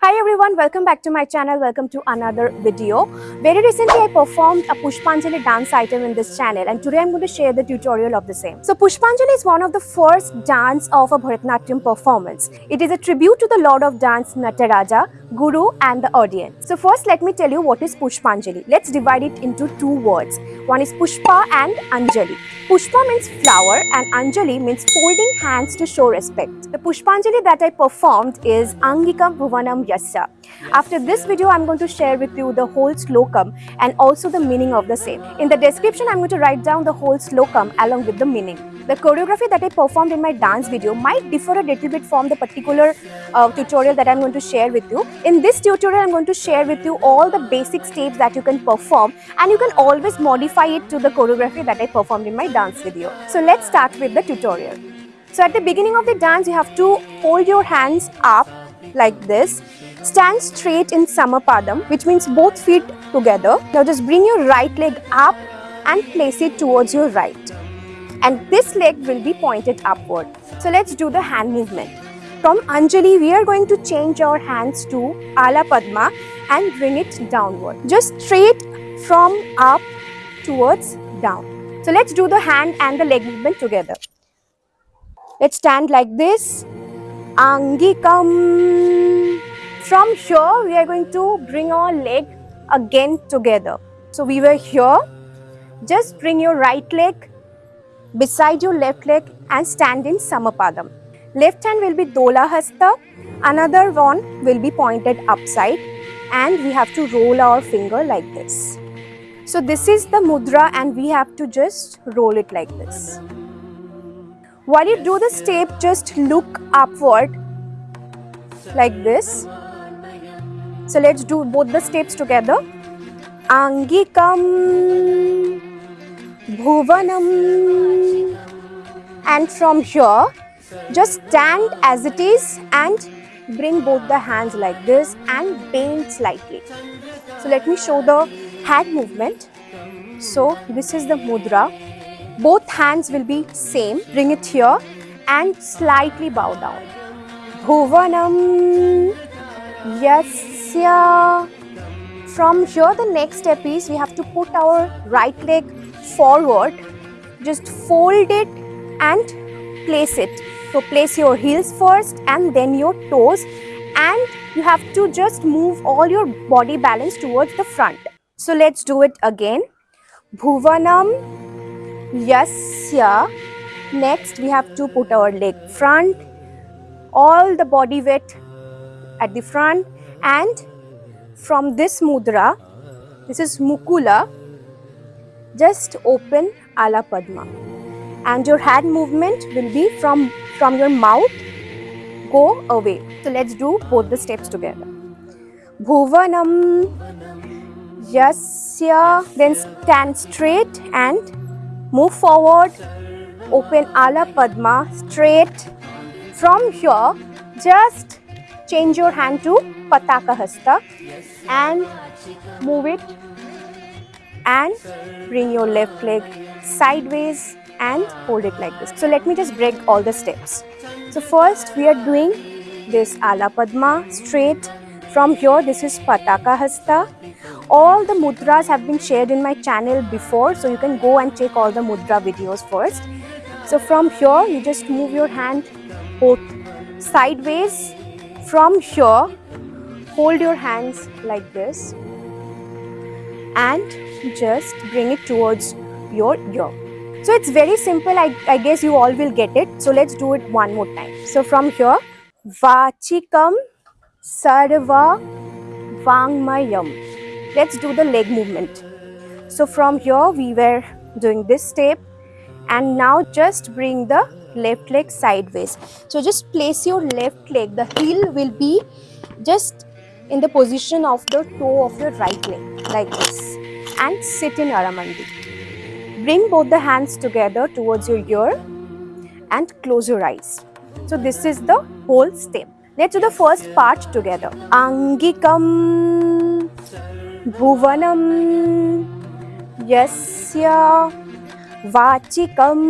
Hi everyone, welcome back to my channel. Welcome to another video. Very recently I performed a Pushpanjali dance item in this channel and today I'm going to share the tutorial of the same. So Pushpanjali is one of the first dance of a Bharatanatyam performance. It is a tribute to the Lord of Dance Nataraja, Guru and the audience. So first let me tell you what is Pushpanjali. Let's divide it into two words. One is Pushpa and Anjali. Pushpa means flower and Anjali means folding hands to show respect. The Pushpanjali that I performed is Angikam Bhuvanam Yasya. After this video, I'm going to share with you the whole slokam and also the meaning of the same. In the description, I'm going to write down the whole slokam along with the meaning. The choreography that I performed in my dance video might differ a little bit from the particular uh, tutorial that I'm going to share with you. In this tutorial, I'm going to share with you all the basic steps that you can perform and you can always modify it to the choreography that I performed in my dance video. So let's start with the tutorial. So at the beginning of the dance, you have to hold your hands up like this. Stand straight in Samapadam, which means both feet together. Now just bring your right leg up and place it towards your right. And this leg will be pointed upward. So let's do the hand movement. From Anjali, we are going to change our hands to Ala Padma and bring it downward. Just straight from up towards down. So let's do the hand and the leg movement together. Let's stand like this. Angikam. From here, we are going to bring our leg again together. So we were here. Just bring your right leg beside your left leg and stand in Samapadam. Left hand will be Dola Hasta. Another one will be pointed upside and we have to roll our finger like this. So this is the mudra and we have to just roll it like this. While you do the step, just look upward like this. So let's do both the steps together. Angikam Bhuvanam and from here just stand as it is and bring both the hands like this and bend slightly. So let me show the hand movement. So this is the mudra both hands will be same. Bring it here and slightly bow down. Bhuvanam Yasya. From here the next step is we have to put our right leg forward. Just fold it and place it. So place your heels first and then your toes and you have to just move all your body balance towards the front. So let's do it again. Bhuvanam Yasya. Next, we have to put our leg front, all the body weight at the front and from this mudra, this is Mukula, just open Ala Padma and your hand movement will be from, from your mouth, go away. So let's do both the steps together. Bhuvanam Yasya, then stand straight and Move forward, open Ala Padma straight. From here, just change your hand to Pataka Hasta and move it and bring your left leg sideways and hold it like this. So let me just break all the steps. So first we are doing this Ala Padma straight. From here this is Pataka Hasta all the mudras have been shared in my channel before so you can go and check all the mudra videos first so from here you just move your hand both sideways from here hold your hands like this and just bring it towards your ear so it's very simple. I, I guess you all will get it. So let's do it one more time. So from here vachikam sarva vangmayam. Let's do the leg movement. So from here we were doing this step. And now just bring the left leg sideways. So just place your left leg. The heel will be just in the position of the toe of your right leg like this. And sit in aramandi Bring both the hands together towards your ear and close your eyes. So this is the whole step. Let's do the first part together. Angikam Bhuvanam Yasya Vachikam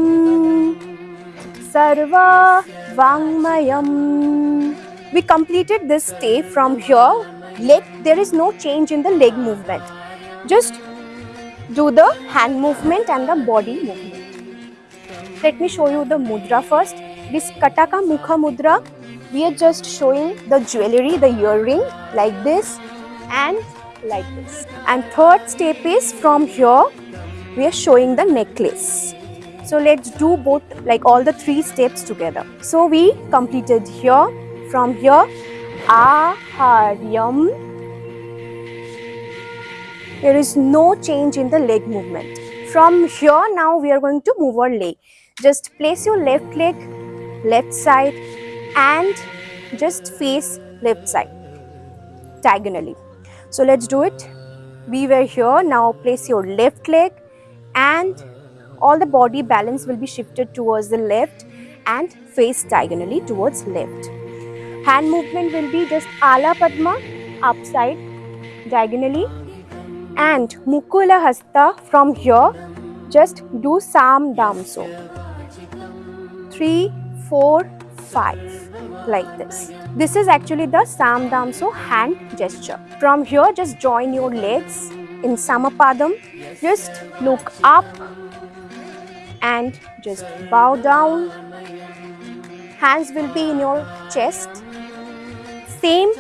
Sarva Vangmayam. We completed this step from here. Leg, there is no change in the leg movement. Just do the hand movement and the body movement. Let me show you the mudra first. This Kataka Mukha Mudra, we are just showing the jewelry, the earring like this and like this. And third step is from here, we are showing the necklace. So let's do both like all the three steps together. So we completed here, from here, Aharyam. There is no change in the leg movement. From here now we are going to move our leg. Just place your left leg left side and just face left side diagonally. So let's do it. We were here. Now place your left leg and all the body balance will be shifted towards the left and face diagonally towards left. Hand movement will be just Ala Padma upside diagonally and Mukula Hasta from here just do Sam Damso. Three, four, five like this. This is actually the Sam Damso hand gesture. From here just join your legs in Samapadam. Just look up and just bow down. Hands will be in your chest. Same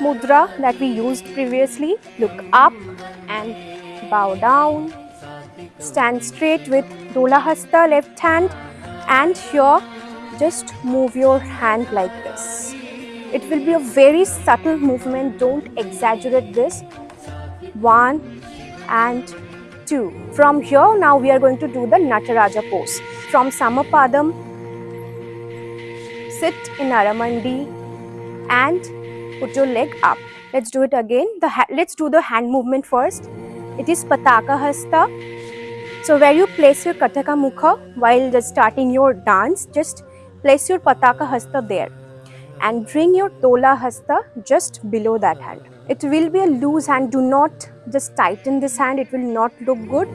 mudra that we used previously. Look up and bow down. Stand straight with Dola Hasta left hand and here just move your hand like this. It will be a very subtle movement, don't exaggerate this. One and two. From here now we are going to do the Nataraja pose. From Samapadam, sit in Aramandi and put your leg up. Let's do it again. The Let's do the hand movement first. It is Pataka Hasta. So where you place your Kataka Mukha while just starting your dance, just place your Pataka Hasta there and bring your Dola Hasta just below that hand. It will be a loose hand. Do not just tighten this hand. It will not look good.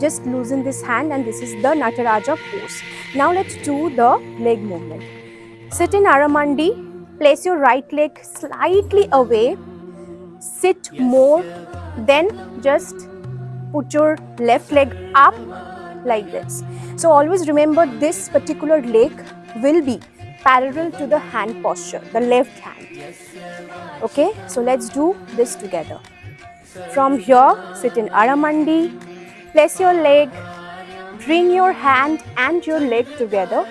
Just loosen this hand and this is the Nataraja pose. Now let's do the leg movement. Sit in Aramandi. Place your right leg slightly away. Sit more. Then just put your left leg up like this. So always remember this particular leg will be parallel to the hand posture, the left hand. Okay, so let's do this together. From here, sit in Aramandi, place your leg, bring your hand and your leg together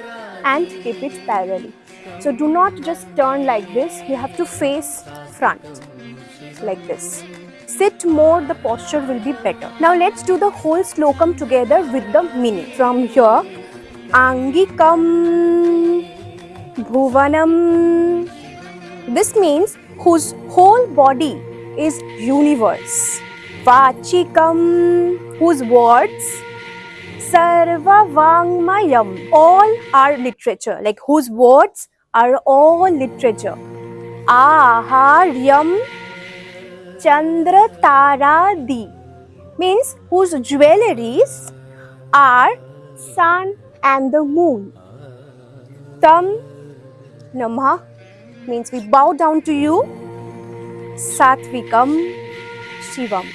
and keep it parallel. So do not just turn like this, you have to face front like this. Sit more, the posture will be better. Now let's do the whole slokam together with the meaning. From here, Angikam Bhuvanam. This means whose whole body is universe. Vachikam, whose words Sarva Vangmayam, all are literature, like whose words are all literature. Aharyam Chandra Tara Di means whose jewelries are sun and the moon. Tam Namah means we bow down to you. Satvikam Shivam.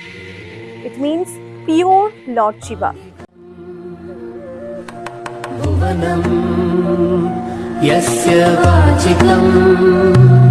It means pure Lord Shiva. Yasya